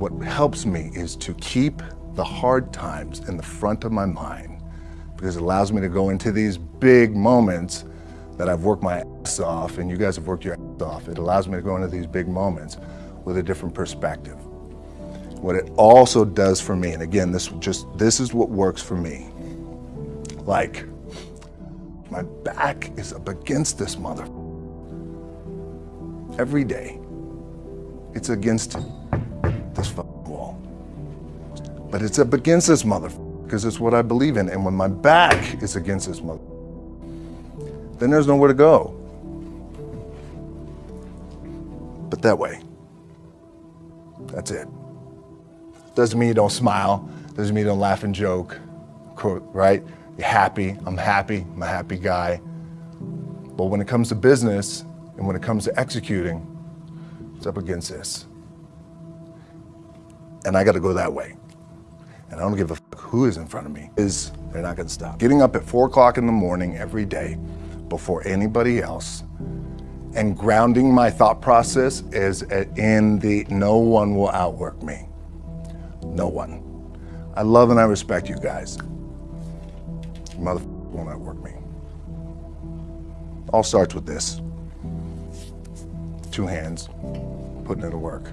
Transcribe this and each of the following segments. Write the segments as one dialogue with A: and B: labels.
A: what helps me is to keep the hard times in the front of my mind because it allows me to go into these big moments that I've worked my ass off and you guys have worked your ass off. It allows me to go into these big moments with a different perspective. What it also does for me, and again, this just this is what works for me. Like, my back is up against this mother. Every day, it's against this wall. But it's up against this mother because it's what I believe in. And when my back is against this mother, then there's nowhere to go. But that way. That's it. Doesn't mean you don't smile. Doesn't mean you don't laugh and joke, right? You're happy. I'm happy. I'm a happy guy. But when it comes to business and when it comes to executing, it's up against this. And I got to go that way. And I don't give a fuck who is in front of me. Is they're not going to stop. Getting up at four o'clock in the morning every day before anybody else and grounding my thought process is uh, in the no one will outwork me. No one. I love and I respect you guys. Mother will not work me. All starts with this. Two hands, putting it to work.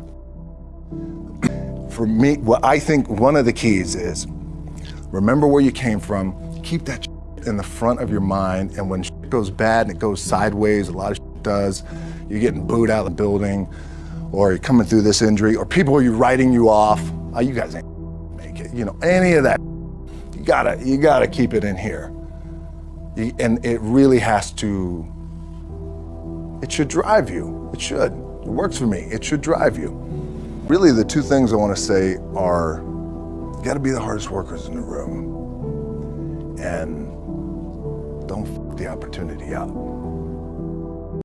A: For me, what I think one of the keys is, remember where you came from, keep that in the front of your mind, and when goes bad and it goes sideways, a lot of does, you're getting booed out of the building, or you're coming through this injury, or people are you writing you off, oh, you guys ain't make it, you know, any of that. You gotta, you gotta keep it in here. You, and it really has to, it should drive you. It should. It works for me. It should drive you. Really, the two things I want to say are, you gotta be the hardest workers in the room. And don't the opportunity up.